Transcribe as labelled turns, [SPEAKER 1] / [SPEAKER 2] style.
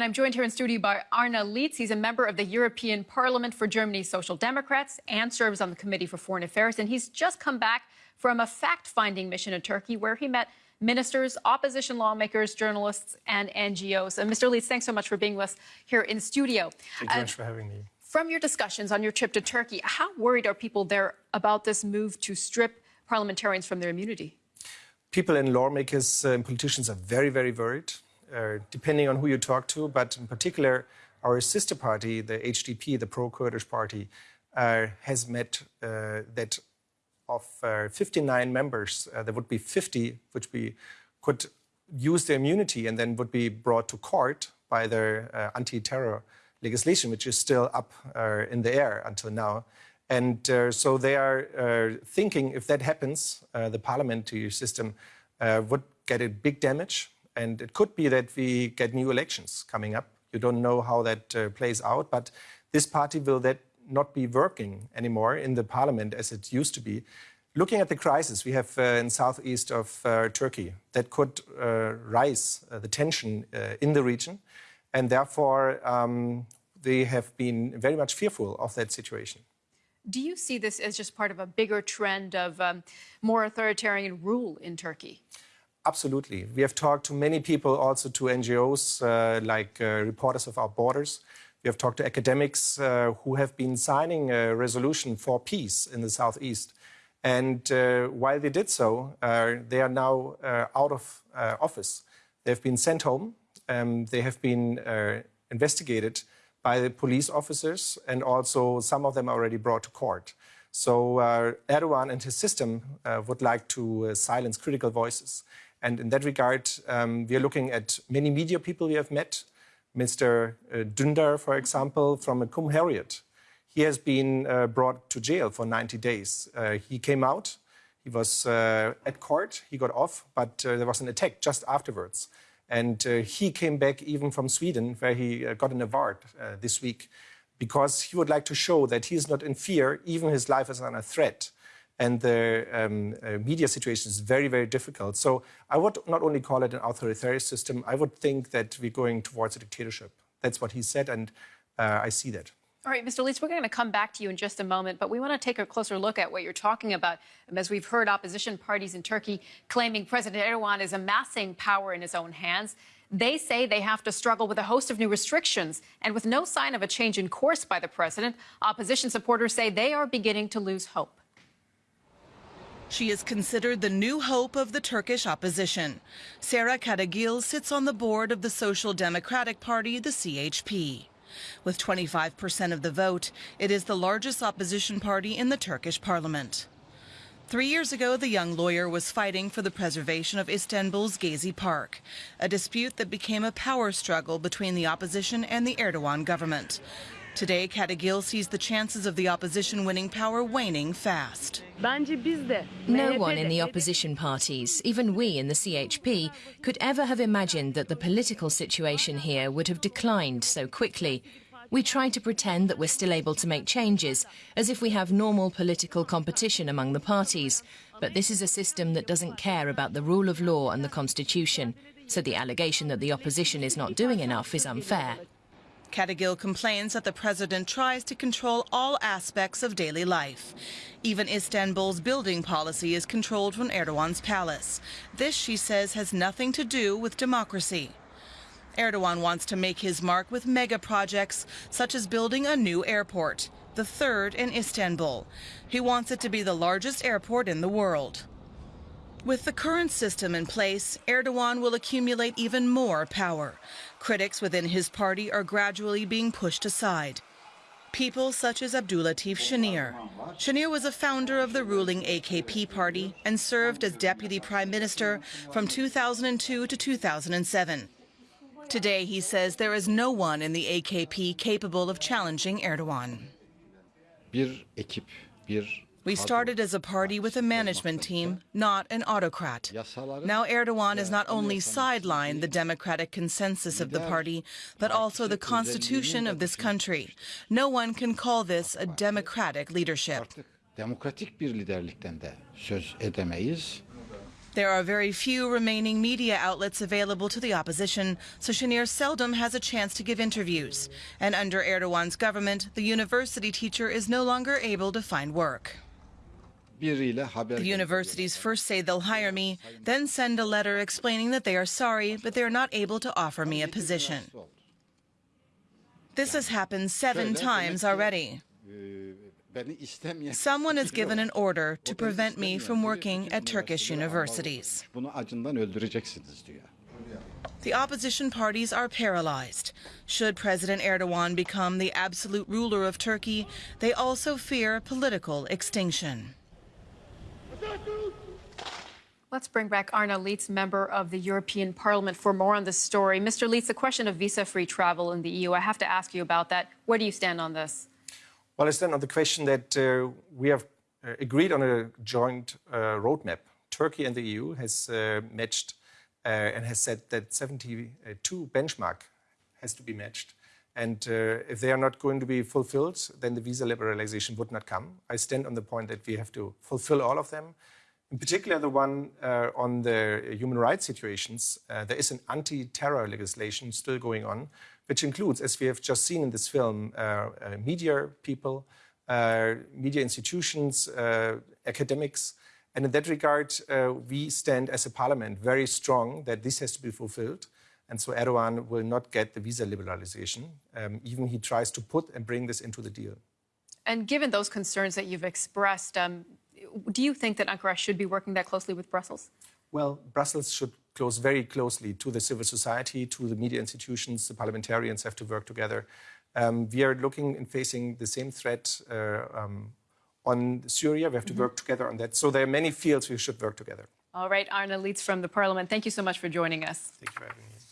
[SPEAKER 1] And I'm joined here in studio by Arne Lietz. He's a member of the European Parliament for Germany's Social Democrats and serves on the Committee for Foreign Affairs. And he's just come back from a fact finding mission in Turkey where he met ministers, opposition lawmakers, journalists, and NGOs. And Mr. Lietz, thanks so much for being with us here in studio.
[SPEAKER 2] Thank you uh, much for having me.
[SPEAKER 1] From your discussions on your trip to Turkey, how worried are people there about this move to strip parliamentarians from their immunity?
[SPEAKER 2] People and lawmakers uh, and politicians are very, very worried. Uh, depending on who you talk to, but in particular, our sister party, the HDP, the pro-Kurdish party, uh, has met uh, that of uh, 59 members, uh, there would be 50 which we could use their immunity and then would be brought to court by their anti-terror legislation, which is still up in the air until now. And so they are thinking if that happens, the parliamentary system would get a big damage and it could be that we get new elections coming up. You don't know how that uh, plays out, but this party will that not be working anymore in the parliament as it used to be. Looking at the crisis we have uh, in southeast of uh, Turkey, that could uh, rise uh, the tension uh, in the region, and therefore um, they have been very much fearful of that situation.
[SPEAKER 1] Do you see this as just part of a bigger trend of um, more authoritarian rule in Turkey?
[SPEAKER 2] Absolutely. We have talked to many people, also to NGOs uh, like uh, Reporters Without Borders. We have talked to academics uh, who have been signing a resolution for peace in the southeast. And uh, while they did so, uh, they are now uh, out of office. They have been sent home. Um, they have been investigated by the police officers, and also some of them already brought to court. So Erdogan and his system would like to silence critical voices. And in that regard, um, we are looking at many media people we have met. Mr. Uh, Dündar, for example, from Cumhuriyet. He has been uh, brought to jail for 90 days. Uh, he came out, he was uh, at court, he got off, but uh, there was an attack just afterwards. And uh, he came back even from Sweden, where he got an award this week, because he would like to show that he is not in fear, even his life is under threat and the um, uh, media situation is very, very difficult. So I would not only call it an authoritarian system, I would think that we're going towards a dictatorship. That's what he said, and uh, I see that.
[SPEAKER 1] All right, Mr. Lietz, we're going to come back to you in just a moment, but we want to take a closer look at what you're talking about. As we've heard opposition parties in Turkey claiming President Erdogan is amassing power in his own hands. They say they have to struggle with a host of new restrictions. And with no sign of a change in course by the president, opposition supporters say they are beginning to lose hope.
[SPEAKER 3] She is considered the new hope of the Turkish opposition. Sera Kadıgil sits on the board of the Social Democratic Party, the CHP. With 25% of the vote, it is the largest opposition party in the Turkish parliament. Three years ago, the young lawyer was fighting for the preservation of Istanbul's Gezi Park, a dispute that became a power struggle between the opposition and the Erdogan government. Today, Kadıgil sees the chances of the opposition winning power waning fast.
[SPEAKER 4] No one in the opposition parties, even we in the CHP, could ever have imagined that the political situation here would have declined so quickly. We try to pretend that we're still able to make changes, as if we have normal political competition among the parties. But this is a system that doesn't care about the rule of law and the constitution. So the allegation that the opposition is not doing enough is unfair.
[SPEAKER 3] Kadıgil complains that the president tries to control all aspects of daily life. Even Istanbul's building policy is controlled from Erdogan's palace. This, she says, has nothing to do with democracy. Erdogan wants to make his mark with mega projects, such as building a new airport, the third in Istanbul. He wants it to be the largest airport in the world. With the current system in place, Erdogan will accumulate even more power. Critics within his party are gradually being pushed aside. People such as Abdullatif Şener. Şener was a founder of the ruling AKP party and served as deputy prime minister from 2002 to 2007. Today, he says there is no one in the AKP capable of challenging Erdogan. We started as a party with a management team, not an autocrat. Now Erdogan has not only sidelined the democratic consensus of the party, but also the constitution of this country. No one can call this a democratic leadership. There are very few remaining media outlets available to the opposition, so Şener seldom has a chance to give interviews. And under Erdogan's government, the university teacher is no longer able to find work.
[SPEAKER 5] Biriyle haber
[SPEAKER 3] The universities first say they'll hire me, then send a letter explaining that they are sorry, but they are not able to offer me a position. This has happened seven times already. Someone has given an order to prevent me from working at Turkish universities.
[SPEAKER 5] almalı. Bunu acından öldüreceksiniz diyor.
[SPEAKER 3] The opposition parties are paralyzed. Should President Erdogan become the absolute ruler of Turkey, they also fear political extinction.
[SPEAKER 1] Let's bring back Arne Lietz, member of the European Parliament, for more on this story. Mr. Lietz, the question of visa free travel in the EU, I have to ask you about that. Where do you stand on this?
[SPEAKER 2] Well, I stand on the question that uh, we have uh, agreed on a joint uh, roadmap. Turkey and the EU has uh, matched uh, and has said that 72 benchmark has to be matched. And uh, if they are not going to be fulfilled, then the visa liberalization would not come. I stand on the point that we have to fulfill all of them. In particular, the one uh, on the human rights situations, uh, there is an anti-terror legislation still going on, which includes, as we have just seen in this film, uh, uh, media people, uh, media institutions, academics. And in that regard, we stand as a parliament very strong that this has to be fulfilled. And so Erdogan will not get the visa liberalization. Um, even he tries to put and bring this into the deal.
[SPEAKER 1] And given those concerns that you've expressed, um, do you think that Ankara should be working that closely with Brussels?
[SPEAKER 2] Well, Brussels should close very closely to the civil society, to the media institutions. The parliamentarians have to work together. Um, we are looking and facing the same threat uh, um, on Syria. We have to work together on that. So there are many fields we should work together.
[SPEAKER 1] All right, Arne Lietz from the Parliament, thank you so much for joining us.
[SPEAKER 2] Thank you for having me.